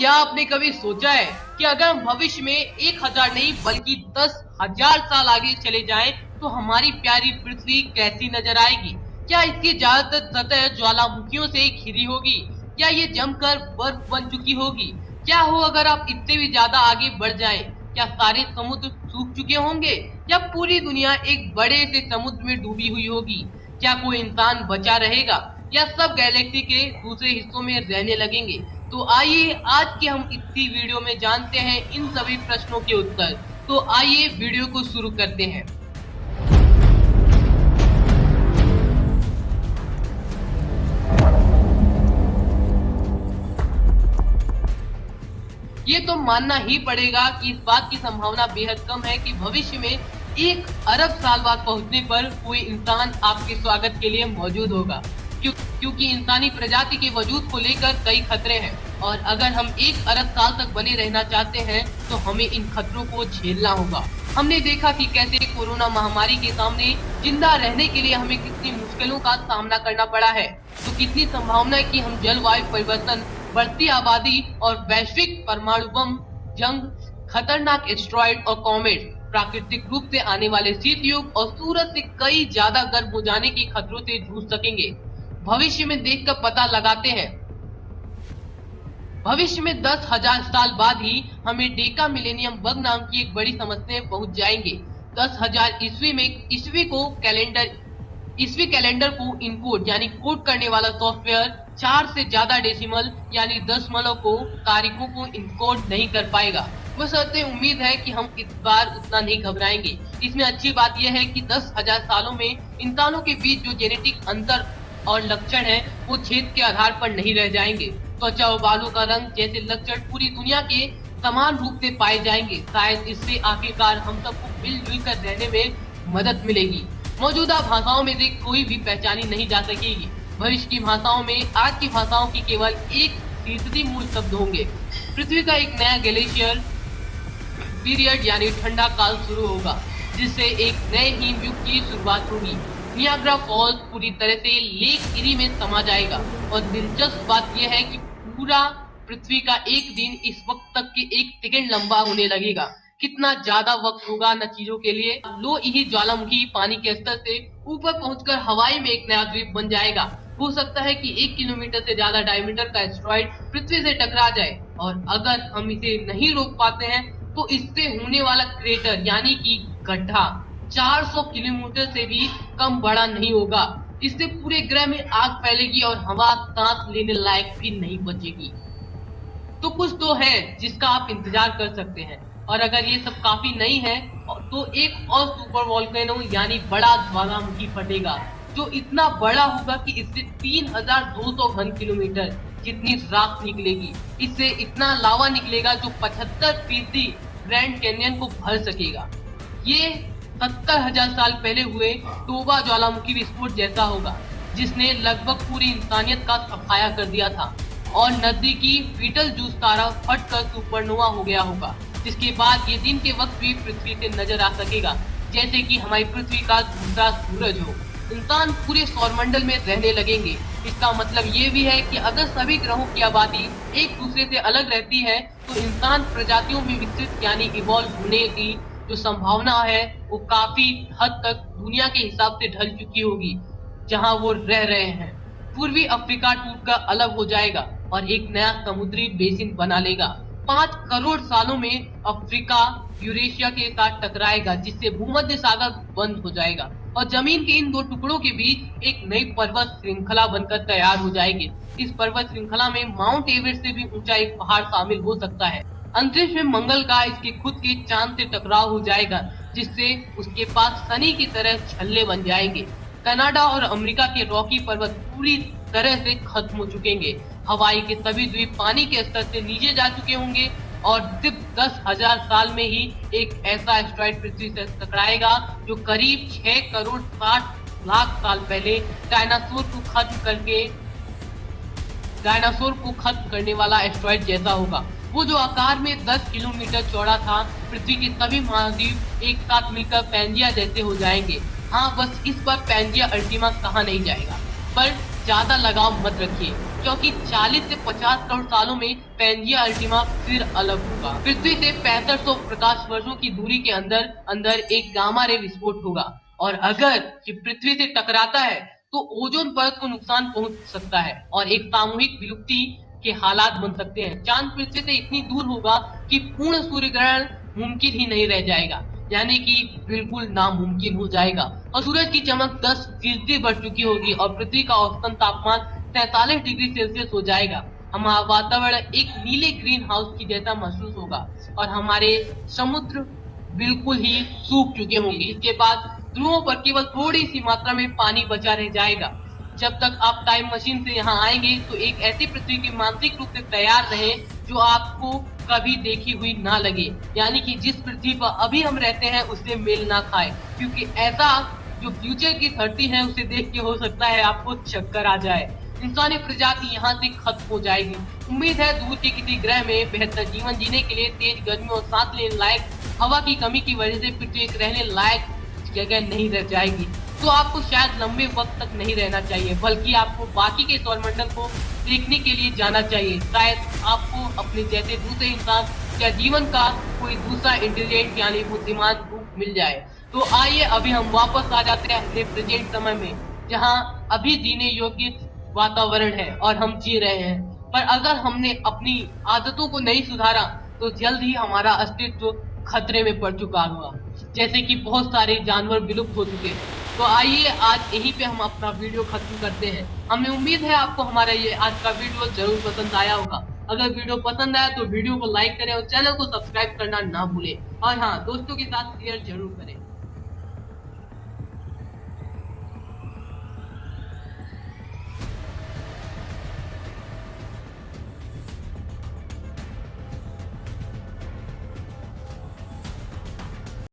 क्या आपने कभी सोचा है कि अगर हम भविष्य में एक हज़ार नहीं, बल्कि दस हज़ार साल आगे चले जाएँ तो हमारी प्यारी पृथ्वी कैसी नज़र आएगी? क्या इसकी ज़्यादातर सतह ज्वालामुखियों से घिरी होगी? क्या ये जमकर बर्फ़ बन चुकी होगी? क्या हो अगर आप इतने भी ज़्यादा आगे बढ़ जाएँ? क्या सारे समुद्र सूख चुके होंगे? या पूरी दुनिया एक बड़े से समुद्र में डूबी हुई होगी? क्या कोई इंसान बचा रहेगा? या सब गैलेक्सी के दूसरे हिस्सों में रहने लगेंगे? तो आइए आज के हम इसी वीडियो में जानते हैं इन सभी प्रश्नों के उत्तर। तो आइए वीडियो को शुरू करते हैं। ये तो मानना ही पड़ेगा कि इस बात की संभावना बेहद कम है कि भविष्य में एक अरब साल बाद पहुँचने पर कोई इंसान आपके स्वागत के लिए मौजूद होगा। क्यों, क्योंकि इंसानी प्रजाति के वजूद को लेकर कई खतरे हैं। और अगर हम एक अरब साल तक बने रहना चाहते हैं तो हमें इन खतरों को झेलना होगा। हमने देखा कि कैसे कोरोना महामारी के सामने ज़िंदा रहने के लिए हमें कितनी मुश्किलों का सामना करना पड़ा है। तो कितनी संभावना है कि हम जलवायु परिवर्तन बढ़ती आबादी और वैश्विक परमाणु बम जंग खतरनाक एस्ट्रॉइड और कॉमेट प्राकृतिक रूप से आने वाले शीत युग और सूरज से कई ज़्यादा गर्म हो जाने के खतरों से जूझ सकेंगे। भविष्य में देखकर पता लगाते हैं। भविष्य में दस हज़ार साल बाद ही हमें डेका मिलेनियम बग नाम की एक बड़ी समस्या पहुँच जाएँगे। दस हज़ार ईस्वी में ईस्वी को कैलेंडर, ईस्वी कैलेंडर को इनकोड, यानी कोड करने वाला सॉफ्टवेयर चार से ज़्यादा डेसिमल, यानी दशमलव को, तारीखों को इनकोड नहीं कर पाएगा। बशर्ते उम्मीद है कि हम इस बार उतना नहीं घबराएँगे। इसमें अच्छी बात यह है कि दस हज़ार सालों में इंसानों के बीच जो जेनेटिक अंतर और लक्षण है, वो छेद के आधार पर नहीं रह जाएँगे। त्वचा और बालों का रंग जैसे लक्षण पूरी दुनिया के समान रूप से पाए जाएँगे। शायद इससे आखिरकार हम सबको मिलजुल कर रहने में मदद मिलेगी। मौजूदा भाषाओं में से कोई भी पहचानी नहीं जा सकेगी। भविष्य की भाषाओं में आज की भाषाओं की केवल एक फ़ीसदी मूल शब्द होंगे। पृथ्वी का एक नया ग्लेशियर पीरियड यानी ठंडा काल शुरू होगा, जिससे एक नए हिम युग की शुरुआत होगी। नियाग्रा फॉल्स पूरी तरह से लेक इरी में समा जाएगा। और दिलचस्प बात यह है कि पूरा पृथ्वी का एक दिन इस वक्त तक के एक सेकेंड लंबा होने लगेगा। कितना ज़्यादा वक्त होगा न चीज़ों के लिए, लो यही ज्वालामुखी पानी के स्तर से ऊपर पहुंचकर हवाई में एक नया द्वीप बन जाएगा। हो सकता है कि एक किलोमीटर से ज़्यादा डायमीटर का एस्ट्रॉइड पृथ्वी से टकरा जाए। और अगर हम इसे नहीं रोक पाते हैं तो इससे होने वाला क्रेटर यानी कि गड्ढा 400 किलोमीटर से भी कम बड़ा नहीं होगा। इससे पूरे ग्रह में आग फैलेगी और हवा सांस लेने लायक भी नहीं बचेगी। तो कुछ तो है जिसका आप इंतज़ार कर सकते हैं। और अगर ये सब काफ़ी नहीं है तो एक और सुपर वॉल्केनो, यानी बड़ा ज्वालामुखी फटेगा, जो इतना बड़ा होगा कि इससे 3200 घन किलोमीटर जितनी राख निकलेगी। इससे इतना लावा निकलेगा जो 75 फ़ीसदी ग्रैंड कैनियन को भर सकेगा। ये सत्तर हज़ार साल पहले हुए टोबा ज्वालामुखी विस्फोट जैसा होगा, जिसने लगभग पूरी इंसानियत का सफाया कर दिया था और नजदीकी फीटल जूस तारा फट कर सुपरनोवा हो गया होगा, जिसके बाद ये दिन के वक्त भी पृथ्वी से नज़र आ सकेगा, जैसे कि हमारी पृथ्वी का दूसरा सूरज हो। इंसान पूरे सौरमंडल में रहने लगेंगे। इसका मतलब ये भी है कि अगर सभी ग्रहों की आबादी एक दूसरे से अलग रहती है तो इंसान प्रजातियों में विकसित यानी इवॉल्व होने की जो संभावना है, वो काफ़ी हद तक दुनिया के हिसाब से ढल चुकी होगी, जहाँ वो रह रहे हैं। पूर्वी अफ्रीका टूट टूटकर अलग हो जाएगा और एक नया समुद्री बेसिन बना लेगा। पाँच करोड़ सालों में अफ्रीका यूरेशिया के साथ टकराएगा, जिससे भूमध्य सागर बंद हो जाएगा और ज़मीन के इन दो टुकड़ों के बीच एक नई पर्वत श्रृंखला बनकर तैयार हो जाएगी। इस पर्वत श्रृंखला में माउंट एवरेस्ट से भी ऊँचा एक पहाड़ शामिल हो सकता है। अंतरिक्ष में मंगल का इसके खुद के चाँद से टकराव हो जाएगा, जिससे उसके पास शनि की तरह छल्ले बन जाएँगे। कनाडा और अमेरिका के रॉकी पर्वत पूरी तरह से खत्म हो चुकेंगे। हवाई के सभी द्वीप पानी के स्तर से नीचे जा चुके होंगे और सिर्फ़ दस हज़ार साल में ही एक ऐसा एस्ट्रॉइड पृथ्वी से टकराएगा, जो करीब छह करोड़ साठ लाख साल पहले डायनासोर को खत्म करके डायनासोर को खत्म करने वाला एस्ट्रॉइड जैसा होगा। वो जो आकार में 10 किलोमीटर चौड़ा था, पृथ्वी के सभी महाद्वीप एक साथ मिलकर पैंजिया जैसे हो जाएँगे। हाँ बस इस पर पैंजिया अल्टीमा कहा नहीं जाएगा। पर ज़्यादा लगाव मत रखिए, क्योंकि 40 से 50 करोड़ सालों में पैंजिया अल्टीमा फिर अलग होगा। पृथ्वी से पैंसठ सौ प्रकाश वर्षों की दूरी के अंदर अंदर एक गामा रे विस्फोट होगा। और अगर ये पृथ्वी से टकराता है तो ओजोन परत को नुकसान पहुँच सकता है, और एक सामूहिक विलुप्ति के हालात बन सकते हैं। चाँद पृथ्वी से इतनी दूर होगा कि पूर्ण सूर्य ग्रहण मुमकिन ही नहीं रह जाएगा। यानी कि बिल्कुल नामुमकिन हो जाएगा। और सूरज की चमक 10 फ़ीसदी बढ़ चुकी होगी और पृथ्वी का औसतन तापमान तैतालीस डिग्री सेल्सियस हो जाएगा। हमारा वातावरण एक नीले ग्रीन हाउस की जैसा महसूस होगा और हमारे समुद्र बिल्कुल ही सूख चुके होंगे। इसके बाद ध्रुवों पर केवल थोड़ी सी मात्रा में पानी बचा रह जाएगा। जब तक आप टाइम मशीन से यहाँ आएँगे तो एक ऐसी पृथ्वी की मानसिक रूप से तैयार रहे, जो आपको कभी देखी हुई ना लगे। यानी कि जिस पृथ्वी पर अभी हम रहते हैं उससे मेल ना खाए। क्योंकि ऐसा जो फ्यूचर की धरती है, उसे देख के हो सकता है आपको चक्कर आ जाए। इंसानी प्रजाति यहाँ से खत्म हो जाएगी। उम्मीद है दूर के किसी ग्रह में बेहतर जीवन जीने के लिए तेज गर्मी और सांस लेने लायक, हवा की कमी की वजह से पृथ्वी रहने लायक जगह नहीं रह जाएगी। तो आपको शायद लंबे वक्त तक नहीं रहना चाहिए, बल्कि आपको बाकी के सौरमंडल को देखने के लिए जाना चाहिए। शायद आपको अपने जैसे दूसरे इंसान या जीवन का कोई दूसरा इंटेलिजेंट यानी बुद्धिमान रूप मिल जाए। तो आइए अभी हम वापस आ जाते हैं अपने प्रेजेंट समय में, जहाँ अभी जीने योग्य वातावरण है और हम जी रहे हैं। पर अगर हमने अपनी आदतों को नहीं सुधारा तो जल्द ही हमारा अस्तित्व खतरे में पड़ चुका हुआ जैसे कि बहुत सारे जानवर विलुप्त हो चुके हैं। तो आइए आज यहीं पे हम अपना वीडियो खत्म करते हैं। हमें उम्मीद है आपको हमारा ये आज का वीडियो ज़रूर पसंद आया होगा। अगर वीडियो पसंद आया तो वीडियो को लाइक करें और चैनल को सब्सक्राइब करना ना भूलें। और हाँ दोस्तों के साथ शेयर ज़रूर करें।